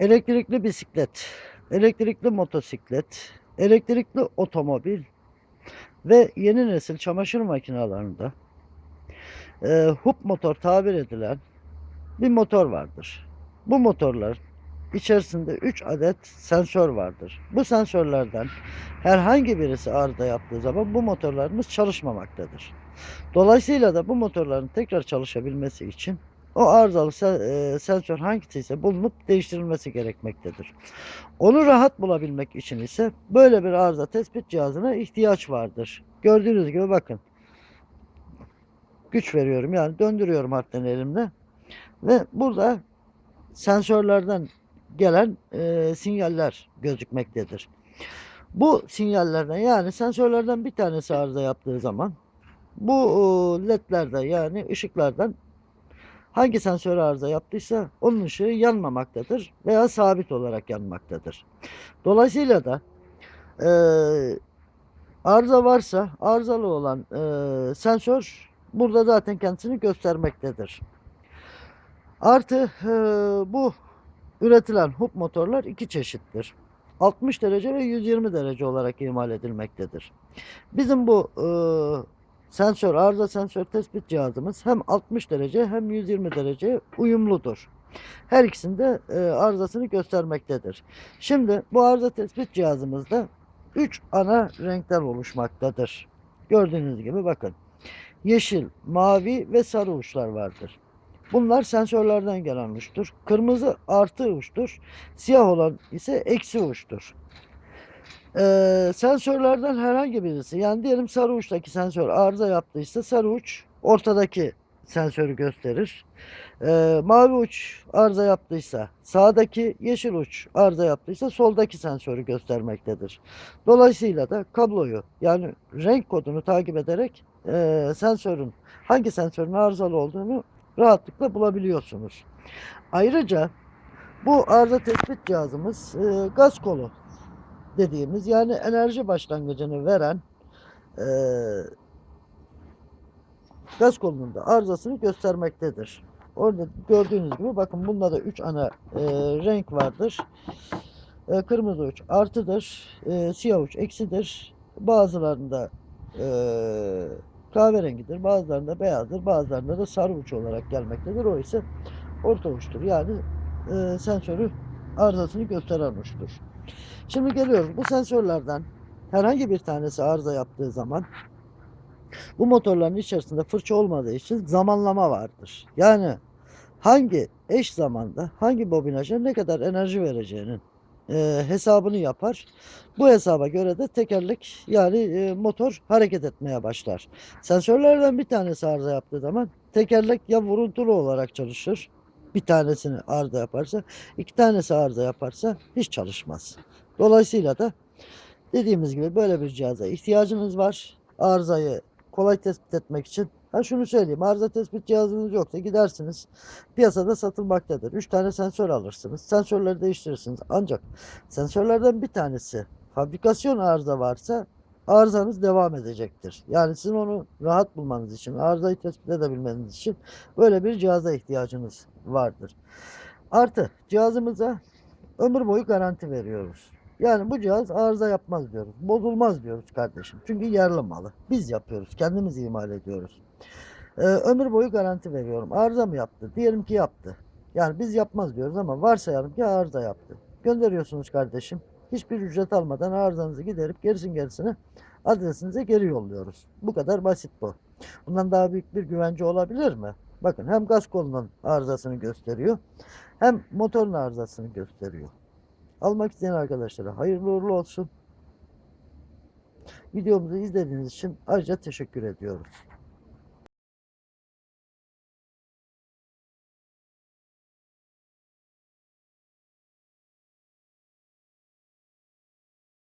Elektrikli bisiklet, elektrikli motosiklet, elektrikli otomobil ve yeni nesil çamaşır makinelerinde e, hub motor tabir edilen bir motor vardır. Bu motorlar içerisinde 3 adet sensör vardır. Bu sensörlerden herhangi birisi arıza yaptığı zaman bu motorlarımız çalışmamaktadır. Dolayısıyla da bu motorların tekrar çalışabilmesi için o arızalı se- e, sensör hangisi ise bulunup değiştirilmesi gerekmektedir. Onu rahat bulabilmek için ise böyle bir arıza tespit cihazına ihtiyaç vardır. Gördüğünüz gibi bakın. Güç veriyorum yani döndürüyorum harften elimle. Ve burada sensörlerden gelen e, sinyaller gözükmektedir. Bu sinyallerden yani sensörlerden bir tanesi arıza yaptığı zaman bu e, ledlerden yani ışıklardan hangi sensör arıza yaptıysa onun ışığı yanmamaktadır veya sabit olarak yanmaktadır. Dolayısıyla da e, arıza varsa arızalı olan e, sensör burada zaten kendisini göstermektedir. Artı e, bu üretilen hub motorlar iki çeşittir. 60 derece ve 120 derece olarak imal edilmektedir. Bizim bu e, sensör, arıza sensör tespit cihazımız hem 60 derece hem 120 derece uyumludur. Her ikisinde e, arızasını göstermektedir. Şimdi bu arıza tespit cihazımızda 3 ana renkten oluşmaktadır. Gördüğünüz gibi bakın. Yeşil, mavi ve sarı uçlar vardır. Bunlar sensörlerden gelen uçtur. Kırmızı artı uçtur. Siyah olan ise eksi uçtur. Ee, sensörlerden herhangi birisi yani diyelim sarı uçtaki sensör arıza yaptıysa sarı uç ortadaki sensörü gösterir. Ee, mavi uç arıza yaptıysa sağdaki yeşil uç arıza yaptıysa soldaki sensörü göstermektedir. Dolayısıyla da kabloyu yani renk kodunu takip ederek e, sensörün hangi sensörün arızalı olduğunu rahatlıkla bulabiliyorsunuz. Ayrıca bu arıza tespit cihazımız e, gaz kolu dediğimiz yani enerji başlangıcını veren e, gaz kolunun arızasını göstermektedir. Orada gördüğünüz gibi bakın bunda da 3 ana e, renk vardır. E, kırmızı uç artıdır, e, siyah uç eksidir. Bazılarında e, kahverengidir, bazılarında beyazdır, bazılarında da sarı uç olarak gelmektedir. O ise orta uçtur. Yani e, sensörü arızasını gösteren uçtur. Şimdi geliyoruz. Bu sensörlerden herhangi bir tanesi arıza yaptığı zaman bu motorların içerisinde fırça olmadığı için zamanlama vardır. Yani hangi eş zamanda hangi bobinaja ne kadar enerji vereceğinin e, hesabını yapar. Bu hesaba göre de tekerlek yani e, motor hareket etmeye başlar. Sensörlerden bir tanesi arıza yaptığı zaman tekerlek ya vuruntulu olarak çalışır. Bir tanesini arıza yaparsa, iki tanesi arıza yaparsa hiç çalışmaz. Dolayısıyla da dediğimiz gibi böyle bir cihaza ihtiyacınız var. Arızayı kolay tespit etmek için. Ha şunu söyleyeyim. Arıza tespit cihazınız yoksa gidersiniz. Piyasada satılmaktadır. 3 tane sensör alırsınız. Sensörleri değiştirirsiniz. Ancak sensörlerden bir tanesi fabrikasyon arıza varsa arızanız devam edecektir. Yani sizin onu rahat bulmanız için, arızayı tespit edebilmeniz için böyle bir cihaza ihtiyacınız vardır. Artı cihazımıza ömür boyu garanti veriyoruz. Yani bu cihaz arıza yapmaz diyoruz. Bozulmaz diyoruz kardeşim. Çünkü yerli malı. Biz yapıyoruz. Kendimiz imal ediyoruz. Ee, ömür boyu garanti veriyorum. Arıza mı yaptı? Diyelim ki yaptı. Yani biz yapmaz diyoruz ama varsayalım ki arıza yaptı. Gönderiyorsunuz kardeşim. Hiçbir ücret almadan arızanızı giderip gerisin gerisini adresinize geri yolluyoruz. Bu kadar basit bu. Bundan daha büyük bir güvence olabilir mi? Bakın hem gaz kolunun arızasını gösteriyor hem motorun arızasını gösteriyor. Almak isteyen arkadaşlara hayırlı uğurlu olsun. Videomuzu izlediğiniz için ayrıca teşekkür ediyoruz.